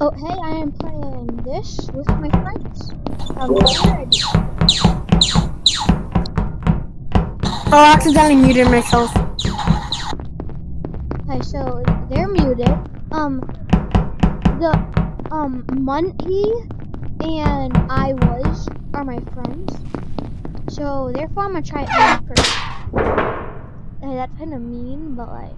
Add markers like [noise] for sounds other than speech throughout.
Oh, hey, I am playing this with my friends. Um. Oh, I accidentally muted myself. Okay, so they're muted. Um, the um Monkey and I was are my friends. So therefore, I'm gonna try it first. Hey, that's kind of mean, but like.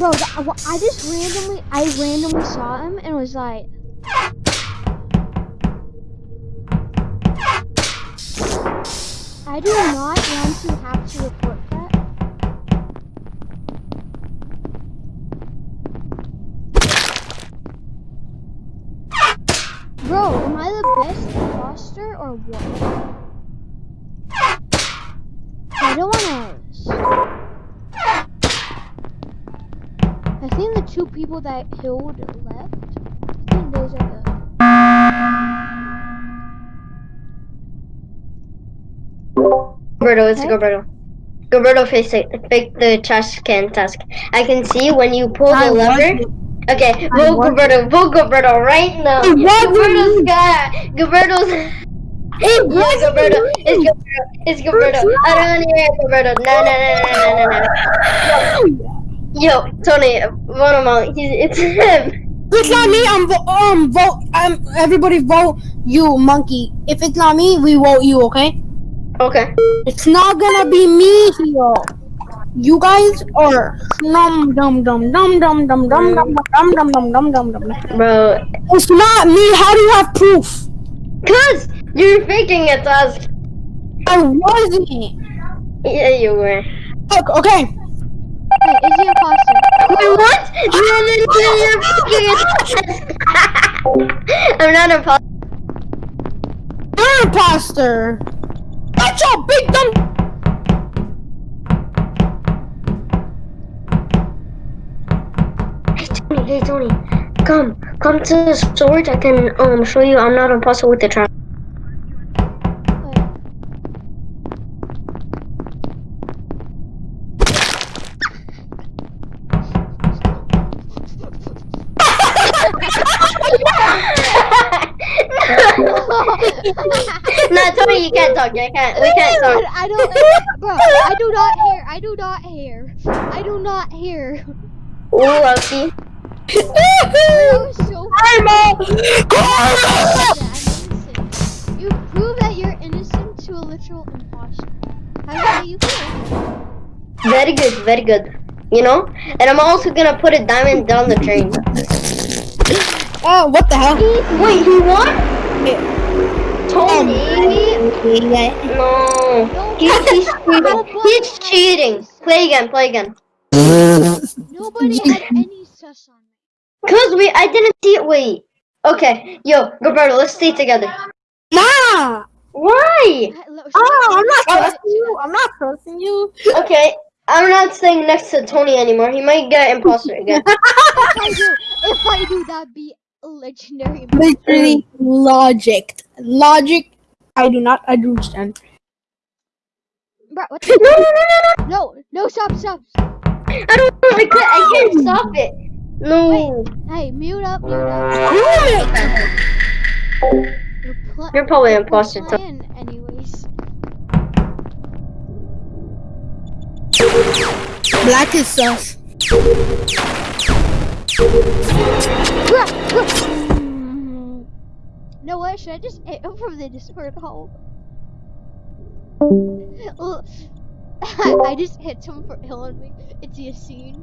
Bro, the, I just randomly, I randomly saw him and was like, I do not want to have to report that. Bro, am I the best imposter or what? I don't wanna... two people that killed left, I think those are the... Gilberto, it's Okay. Gilberto. Gilberto, face it. Fake the trash can task. I can see when you pull I the lever. Okay, I vote wasn't. Gilberto. Vote Gilberto right now. I wasn't. Gilberto's got. Gilberto's. It Yeah, Gilberto. It's Gilberto. It's Gilberto. I don't want to hear Gilberto. No, no, no, no, no, no, no. [laughs] Yo, Tony, vote him out. He's, it's him. If it's not me, I'm vo- um vote. Um, everybody vote you, monkey. If it's not me, we vote you. Okay? Okay. It's not gonna be me here. You guys are dum dum dum dum dum dum dum dum dum dum dum dum dum dum. Bro, It's not me. How do you have proof? cause you're faking it, task. I wasn't. Yeah, you were. Look, okay. Wait, is he imposter? Wait, what? No, no, no, you're faking. [laughs] I'm not a pop. You're an imposter. That's your big dumb. Hey Tony, hey Tony, come, come to the storage. I can um show you. I'm not impossible with the trap. [laughs] no, Tony, you can't talk. You can't. We can't talk. [laughs] I don't, bro. I do not hear. I do not hear. I do not hear. Ooh, Lucky. That so I'm that I'm innocent. You prove that you're innocent to a literal imposter. How do you feel? Very good, very good. You know, and I'm also gonna put a diamond down the drain. [gasps] Oh, what the hell? Wait, he won? Tony? No. No, He's, he's cheating. He's cheating. Play again, play again. Nobody had any sus on me. Cause we, I didn't see it, wait. Okay, yo, Roberto, let's stay together. Nah! Why? Oh, I'm not should trusting you. I'm not trusting you. Okay, I'm not staying next to Tony anymore. He might get imposter [laughs] again. If I do, if I do, that'd be legendary. Literally logic. Logic. I do not understand. Bro, what no, the? no, no, no, No, no, stop, stop. no. I don't know. I can't, I can't stop it. No. Hey, mute up, mute up. You're, You're probably we're imposter. Tony. anyways. Black is sus. No, what? Should I just [laughs] hit him from the Discord hole? I, [laughs] I just hit him for killing me. It's Yassine.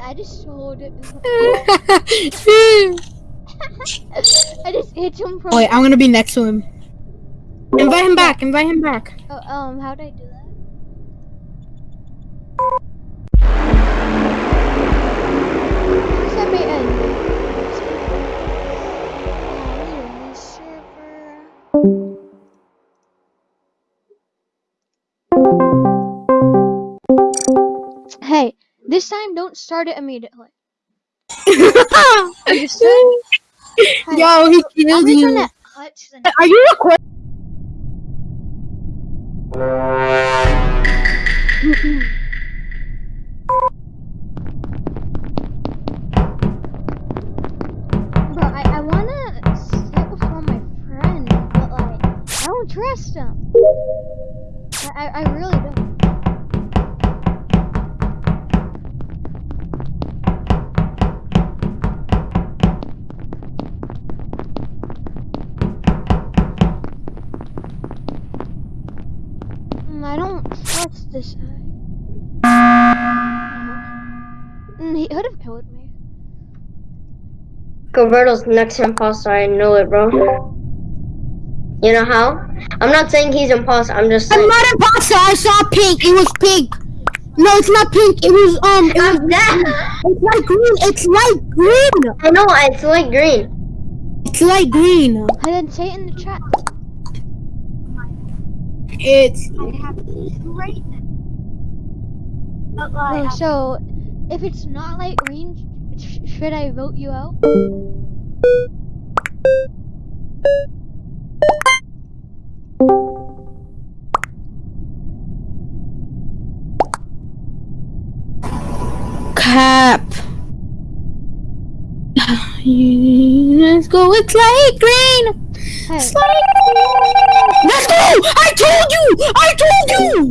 I just told it. [laughs] I just hit him from. Wait, I'm gonna be next to him. Invite him back. Invite him back. Oh, um, how'd I do that? This time, don't start it immediately. [laughs] Understood? Yo, he killed you. Are you recording? trust him. I, I really don't. This guy. Mm, he could have killed me. Gilberto's next imposter. I know it, bro. You know how? I'm not saying he's imposter. I'm just saying- I'm not imposter. I saw pink. It was pink. No, it's not pink. It was um. It was, I'm it's light green. It's light green. I know it's like green. It's light green. I didn't say it in the chat. It's Oh, so, if it's not light green, sh- should I vote you out? cap. Let's go. It's light green. Hey, It's light green. Let's go. I told you. I told you.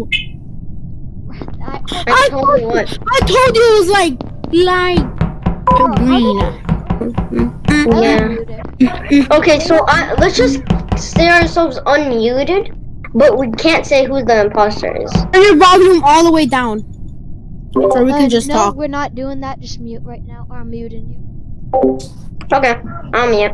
I, I told you what. I told you it was like light green. Yeah. Okay, so I, let's just stay ourselves unmuted, but we can't say who the imposter is. Turn your volume all the way down. So we Uh, can just no, talk. we're not doing that. Just mute right now, or I'm muting you. Okay, I'm mute.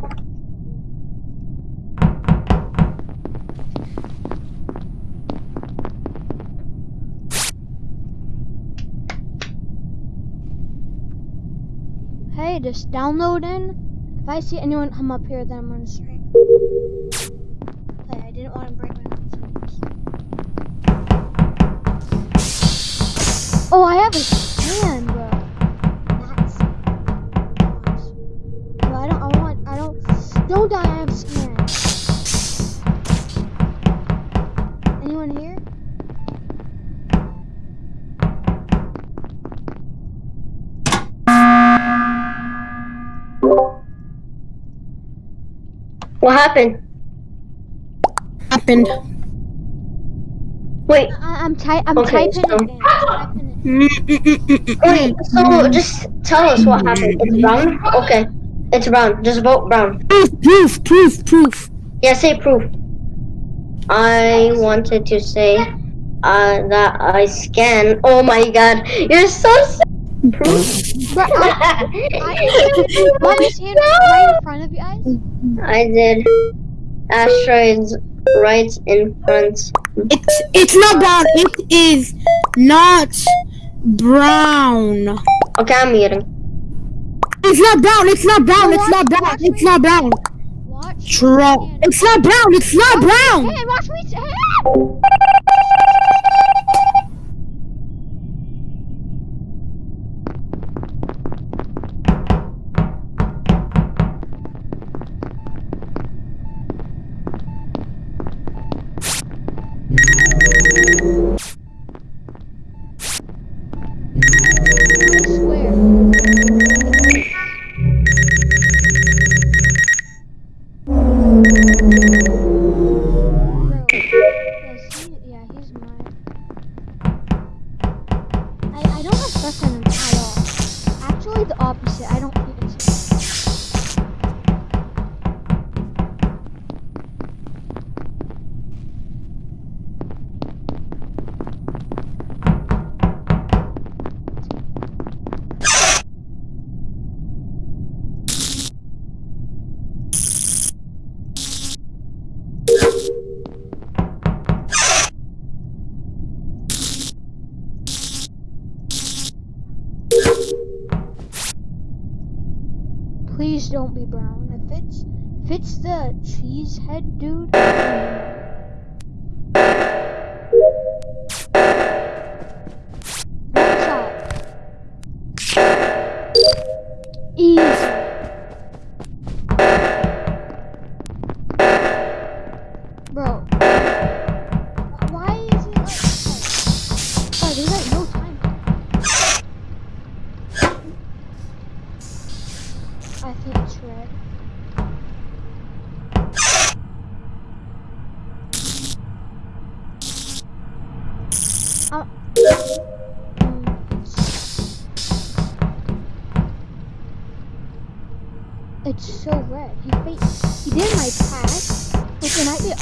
Hey, just download in. If I see anyone come up here, then I'm gonna stream. Hey, I didn't want to break my. Oh, I have a stand, bro. That's. Bro, I don't. I want. I don't. Don't die. I have. What happened? Happened. Wait, I, I'm ty- I'm Okay, typing so- it. I'm typing it. wait. So just tell us what happened. It's brown. Okay, it's brown. Just vote brown. Proof, proof, proof, proof. Yeah, say proof. I wanted to say uh, that I scan. Oh my god, you're so s- proof. Bro, [laughs] I, I, my stand right in front of you guys. I did. Asteroids right in front. It's it's not brown. It is not brown. Okay, I'm muting. It's not brown. It's not brown. It's not brown. It's not brown. Watch. True. It's not brown. It's not brown. Hey, watch me. Please don't be brown. If it's if it's the cheese head dude.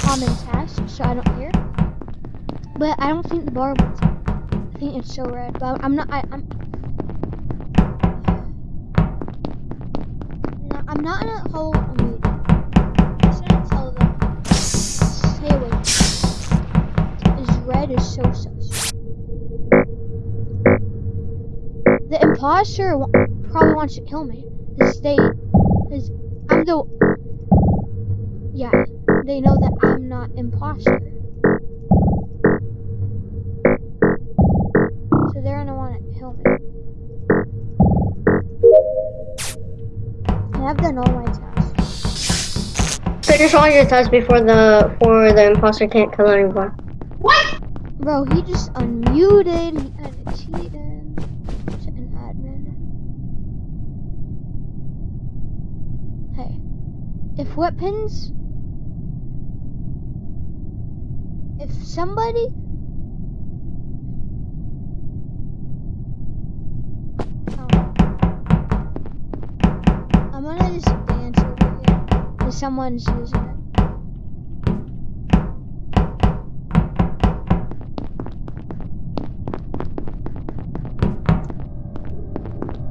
Common task, so I don't care. But I don't think the bar was. I think it's so red. But I'm not. I, I'm. No, I'm not in a whole mood. Just gonna tell them. Stay away. This red is so sus. The imposter probably wants to kill me. Cause they, cause I'm the. Yeah, they know that I'm not imposter. So they're gonna want to kill me. And I've done all my tasks. Finish all your tasks before the before the imposter can't kill anyone. What? Bro, he just unmuted. He kind of cheated. To an admin. Hey, if weapons, if somebody. Oh. I'm gonna just dance over here. Cause someone's using it.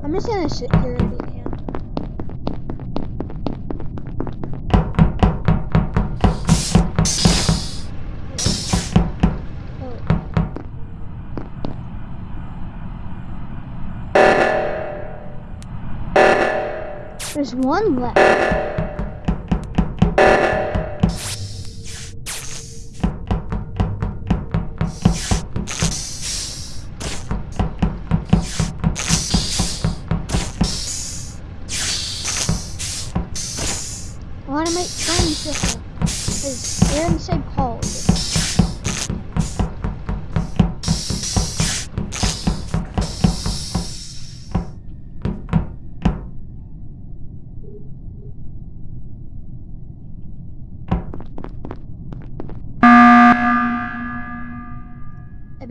I'm just gonna sit cam. One left.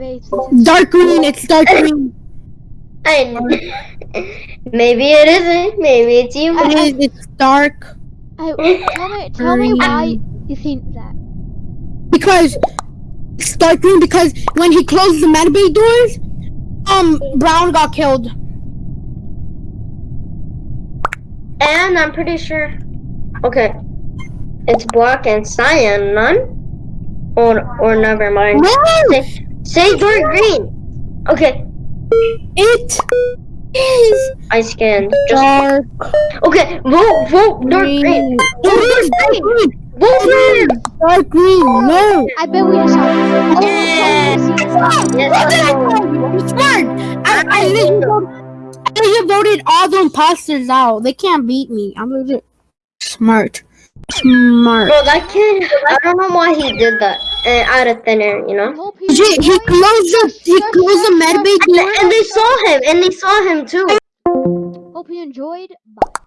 I Dark green. It's dark green. And [laughs] maybe it isn't. Maybe it's you. It is. It's dark I, tell me, tell me why you think that. because it's dark green because when he closed the medbay doors, um, Brown got killed. And I'm pretty sure. Okay. It's black and cyan. None. Or or never mind. No, Say, say dark green. Okay. it is I scanned. Just dark okay. Vote vote dark green. green. Vote dark dark green. green. Vote green. Dark green. No. I bet we just saw Yeah. Yes. I'm smart. I, I literally voted, I literally voted all the imposters out. They can't beat me. I'm legit smart. Smart. Bro, that kid. I don't know why he did that. Uh, out of thin air, you know. Hope he he closed the he closed the medbay And, and they saw him. And they saw him too. Hope you enjoyed. Bye.